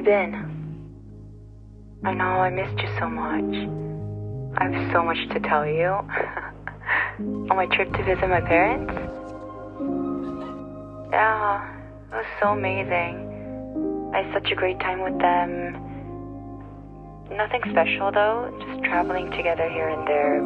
been? I know I missed you so much. I have so much to tell you. On my trip to visit my parents? Yeah, it was so amazing. I had such a great time with them. Nothing special though, just traveling together here and there.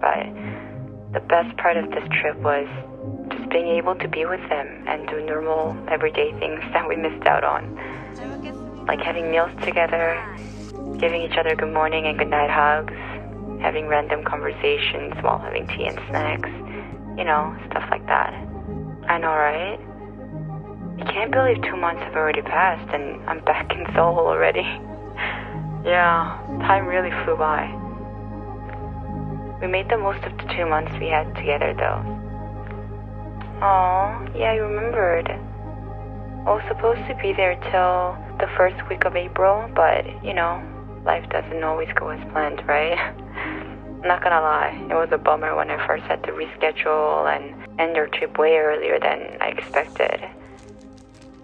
But the best part of this trip was just being able to be with them and do normal, everyday things that we missed out on. Like having meals together, giving each other good morning and good night hugs, having random conversations while having tea and snacks, you know, stuff like that. I know, right? I can't believe two months have already passed and I'm back in Seoul already. yeah, time really flew by. We made the most of the two months we had together though. Oh, yeah, I remembered. I was supposed to be there till the first week of April, but you know, life doesn't always go as planned, right? Not gonna lie, it was a bummer when I first had to reschedule and end our trip way earlier than I expected.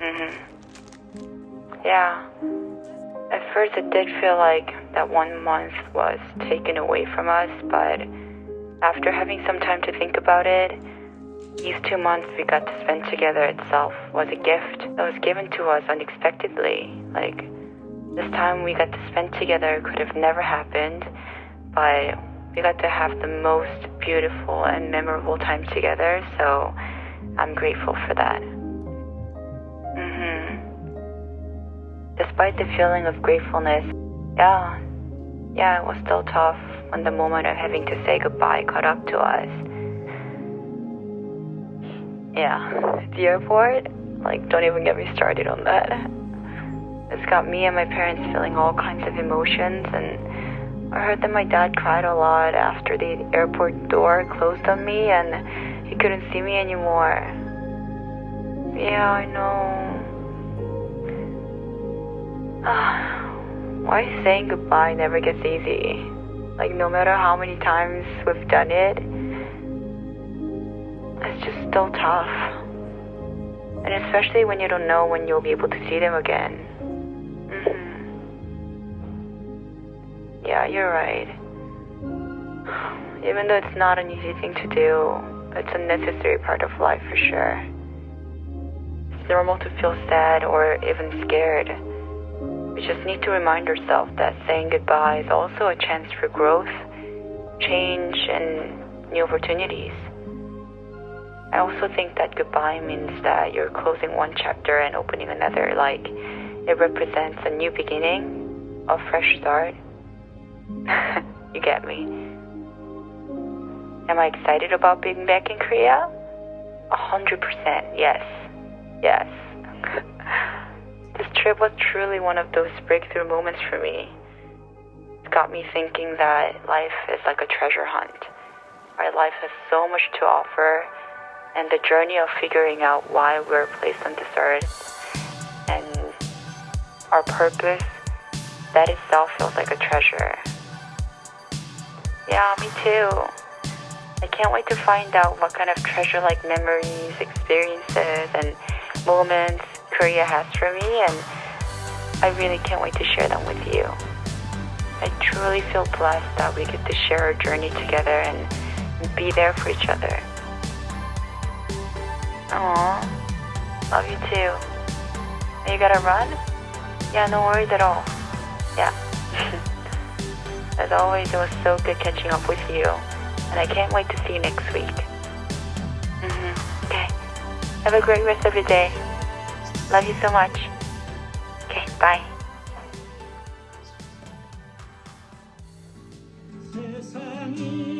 Mhm. Yeah. First, it did feel like that one month was taken away from us, but after having some time to think about it, these two months we got to spend together itself was a gift that was given to us unexpectedly. Like, this time we got to spend together could have never happened, but we got to have the most beautiful and memorable time together, so I'm grateful for that. Despite the feeling of gratefulness, yeah, yeah, it was still tough when the moment of having to say goodbye caught up to us. Yeah, the airport, like, don't even get me started on that. It's got me and my parents feeling all kinds of emotions, and I heard that my dad cried a lot after the airport door closed on me and he couldn't see me anymore. Yeah, I know. Why saying goodbye never gets easy? Like, no matter how many times we've done it, it's just still tough. And especially when you don't know when you'll be able to see them again. hmm Yeah, you're right. Even though it's not an easy thing to do, it's a necessary part of life for sure. It's normal to feel sad or even scared. We just need to remind ourselves that saying goodbye is also a chance for growth, change, and new opportunities. I also think that goodbye means that you're closing one chapter and opening another, like it represents a new beginning, a fresh start. you get me? Am I excited about being back in Korea? A hundred percent, yes. Yes. trip was truly one of those breakthrough moments for me. It got me thinking that life is like a treasure hunt. Our life has so much to offer, and the journey of figuring out why we're placed on this earth and our purpose, that itself feels like a treasure. Yeah, me too. I can't wait to find out what kind of treasure like memories, experiences, and moments Korea has for me, and I really can't wait to share them with you. I truly feel blessed that we get to share our journey together and be there for each other. Aww, love you too. You gotta run? Yeah, no worries at all. Yeah. As always, it was so good catching up with you, and I can't wait to see you next week. hmm Okay. Have a great rest of your day. Love you so much. Okay, bye. 세상이